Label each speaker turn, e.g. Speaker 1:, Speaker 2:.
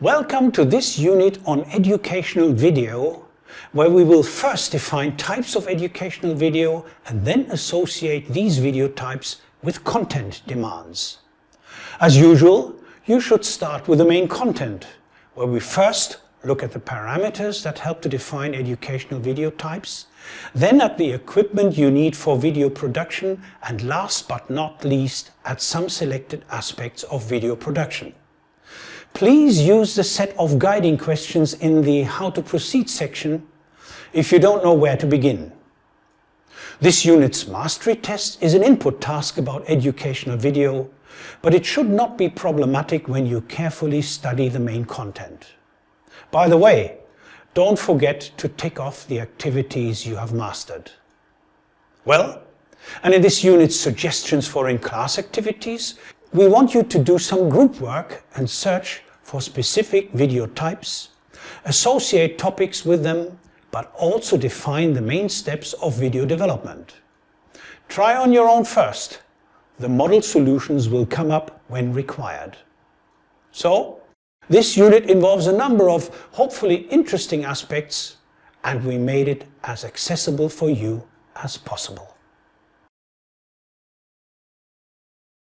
Speaker 1: Welcome to this unit on educational video, where we will first define types of educational video and then associate these video types with content demands. As usual, you should start with the main content, where we first look at the parameters that help to define educational video types, then at the equipment you need for video production, and last but not least at some selected aspects of video production. Please use the set of guiding questions in the How to Proceed section if you don't know where to begin. This unit's mastery test is an input task about educational video, but it should not be problematic when you carefully study the main content. By the way, don't forget to tick off the activities you have mastered. Well, and in this unit's suggestions for in-class activities, we want you to do some group work and search for specific video types, associate topics with them, but also define the main steps of video development. Try on your own first. The model solutions will come up when required. So, this unit involves a number of hopefully interesting aspects and we made it as accessible for you as possible.